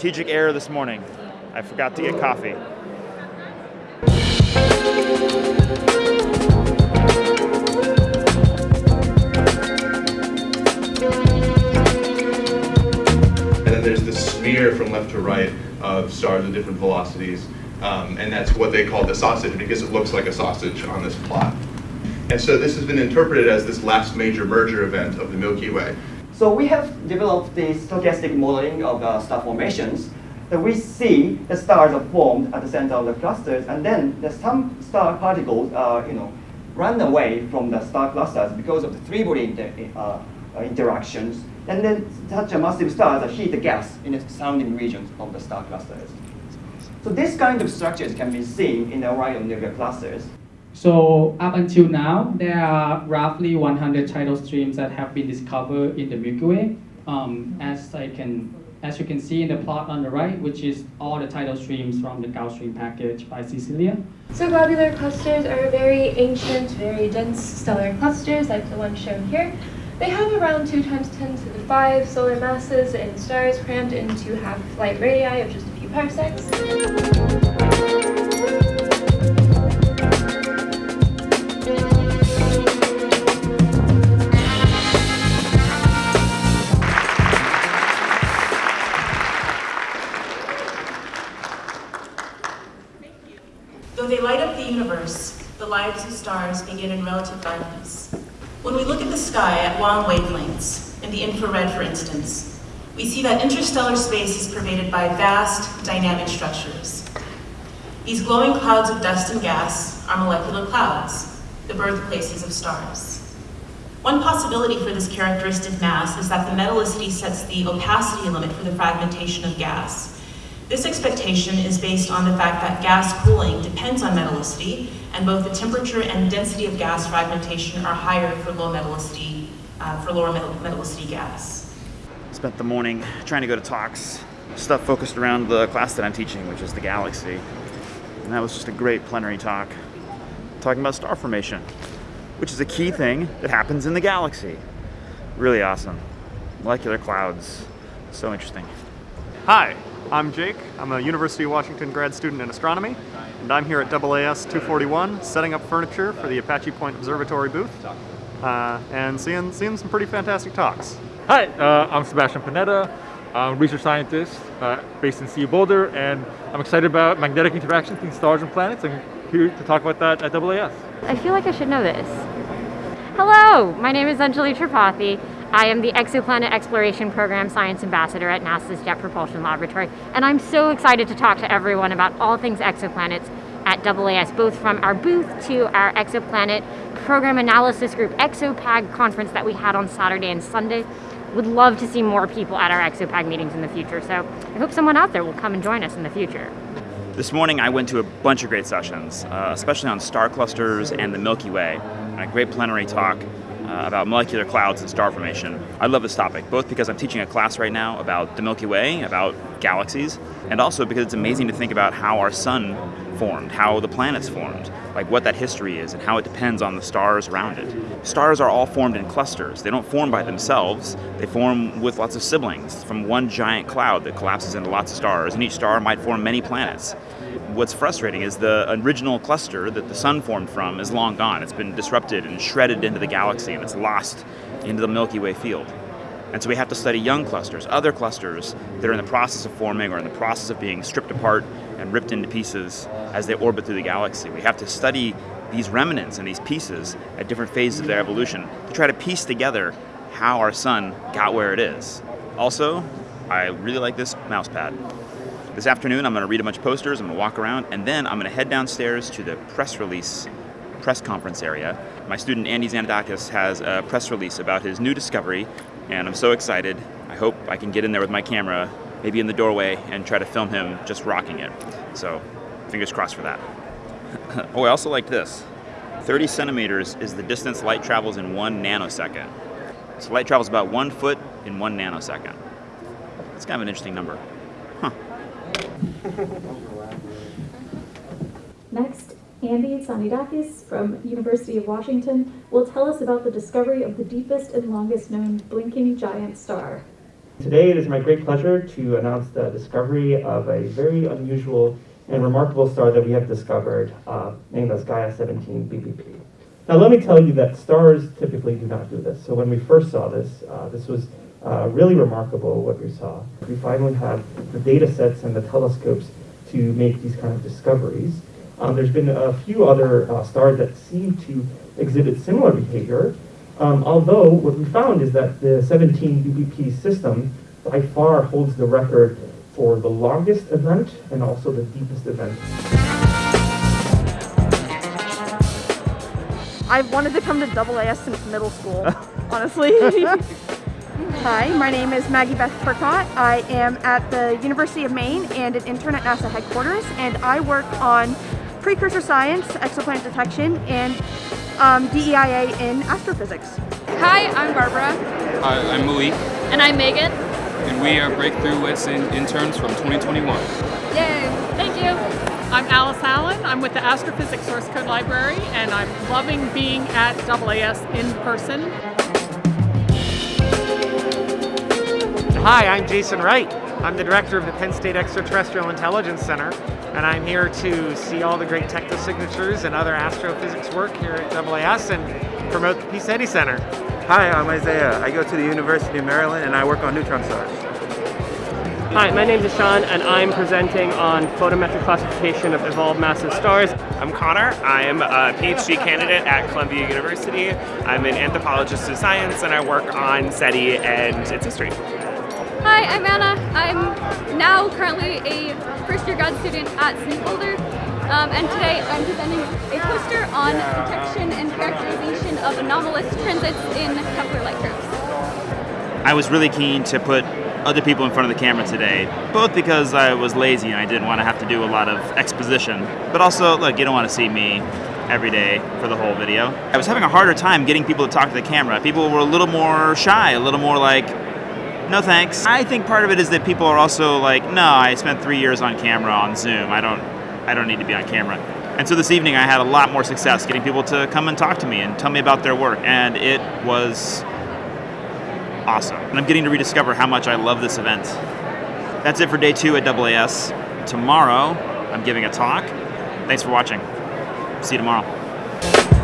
strategic error this morning. I forgot to get coffee. And then there's this smear from left to right of stars of different velocities. Um, and that's what they call the sausage because it looks like a sausage on this plot. And so this has been interpreted as this last major merger event of the Milky Way. So we have developed the stochastic modeling of the star formations. That we see the stars are formed at the center of the clusters, and then there's some star particles, uh, you know, run away from the star clusters because of the three-body inter uh, uh, interactions. And then such a massive stars heat the gas in the surrounding regions of the star clusters. So this kind of structures can be seen in the Orion nebula clusters. So up until now, there are roughly 100 tidal streams that have been discovered in the Milky Way. Um, as I can, as you can see in the plot on the right, which is all the tidal streams from the Gauss stream package by Cecilia. So globular clusters are very ancient, very dense stellar clusters, like the one shown here. They have around 2 times 10 to the 5 solar masses and stars crammed into half-light radii of just a few parsecs. Though they light up the universe, the lives of stars begin in relative darkness. When we look at the sky at long wavelengths, in the infrared for instance, we see that interstellar space is pervaded by vast, dynamic structures. These glowing clouds of dust and gas are molecular clouds, the birthplaces of stars. One possibility for this characteristic mass is that the metallicity sets the opacity limit for the fragmentation of gas, this expectation is based on the fact that gas cooling depends on metallicity, and both the temperature and density of gas fragmentation are higher for low metallicity, uh, for lower metal metallicity gas. Spent the morning trying to go to talks, stuff focused around the class that I'm teaching, which is the galaxy. And that was just a great plenary talk, talking about star formation, which is a key thing that happens in the galaxy. Really awesome. Molecular clouds, so interesting. Hi, I'm Jake. I'm a University of Washington grad student in astronomy, and I'm here at AAS 241 setting up furniture for the Apache Point Observatory booth uh, and seeing, seeing some pretty fantastic talks. Hi, uh, I'm Sebastian Pineda. I'm a research scientist uh, based in CU Boulder, and I'm excited about magnetic interactions between stars and planets. I'm here to talk about that at AAS. I feel like I should know this. Hello, my name is Anjali Tripathi. I am the Exoplanet Exploration Program Science Ambassador at NASA's Jet Propulsion Laboratory, and I'm so excited to talk to everyone about all things exoplanets at AAS, both from our booth to our exoplanet program analysis group ExoPag conference that we had on Saturday and Sunday. Would love to see more people at our ExoPag meetings in the future, so I hope someone out there will come and join us in the future. This morning I went to a bunch of great sessions, uh, especially on star clusters and the Milky Way, and a great plenary talk uh, about molecular clouds and star formation. I love this topic, both because I'm teaching a class right now about the Milky Way, about galaxies, and also because it's amazing to think about how our sun formed, how the planets formed, like what that history is and how it depends on the stars around it. Stars are all formed in clusters. They don't form by themselves. They form with lots of siblings from one giant cloud that collapses into lots of stars, and each star might form many planets. What's frustrating is the original cluster that the sun formed from is long gone. It's been disrupted and shredded into the galaxy and it's lost into the Milky Way field. And so we have to study young clusters, other clusters that are in the process of forming or in the process of being stripped apart and ripped into pieces as they orbit through the galaxy. We have to study these remnants and these pieces at different phases of their evolution to try to piece together how our sun got where it is. Also, I really like this mouse pad. This afternoon, I'm going to read a bunch of posters, I'm going to walk around, and then I'm going to head downstairs to the press release press conference area. My student Andy Tzanidakis has a press release about his new discovery, and I'm so excited. I hope I can get in there with my camera, maybe in the doorway, and try to film him just rocking it. So, fingers crossed for that. oh, I also like this. 30 centimeters is the distance light travels in one nanosecond. So light travels about one foot in one nanosecond. It's kind of an interesting number. Huh. Next, Andy Tzanidakis from University of Washington will tell us about the discovery of the deepest and longest known blinking giant star. Today it is my great pleasure to announce the discovery of a very unusual and remarkable star that we have discovered, uh, named as Gaia 17 BPP. Now let me tell you that stars typically do not do this. So when we first saw this, uh, this was uh, really remarkable what we saw. We finally have the data sets and the telescopes to make these kind of discoveries. Um, there's been a few other uh, stars that seem to exhibit similar behavior, um, although what we found is that the 17 UBP system by far holds the record for the longest event and also the deepest event. I've wanted to come to AAS since middle school, honestly. Hi, my name is Maggie Beth Turcott. I am at the University of Maine and an intern at NASA headquarters, and I work on precursor science, exoplanet detection, and um, DEIA in astrophysics. Hi, I'm Barbara. Hi, I'm Malik, And I'm Megan. and we are Breakthrough Wits interns from 2021. Yay! Thank you. I'm Alice Allen. I'm with the Astrophysics Source Code Library, and I'm loving being at AAS in person. Hi, I'm Jason Wright. I'm the director of the Penn State Extraterrestrial Intelligence Center, and I'm here to see all the great technosignatures and other astrophysics work here at AAS and promote the PSETI Center. Hi, I'm Isaiah. I go to the University of Maryland and I work on neutron stars. Hi, my name is Sean, and I'm presenting on photometric classification of evolved massive stars. I'm Connor. I'm a PhD candidate at Columbia University. I'm an anthropologist of science and I work on SETI and its history. Hi, I'm Anna. I'm now currently a first year grad student at CU Boulder. Um, and today I'm presenting a poster on detection and characterization of anomalous transits in Kepler light curves. I was really keen to put other people in front of the camera today, both because I was lazy and I didn't want to have to do a lot of exposition, but also, look, you don't want to see me every day for the whole video. I was having a harder time getting people to talk to the camera. People were a little more shy, a little more like, no thanks. I think part of it is that people are also like, no, I spent three years on camera on Zoom. I don't, I don't need to be on camera. And so this evening I had a lot more success getting people to come and talk to me and tell me about their work, and it was awesome. And I'm getting to rediscover how much I love this event. That's it for day two at AAS. Tomorrow, I'm giving a talk. Thanks for watching. See you tomorrow.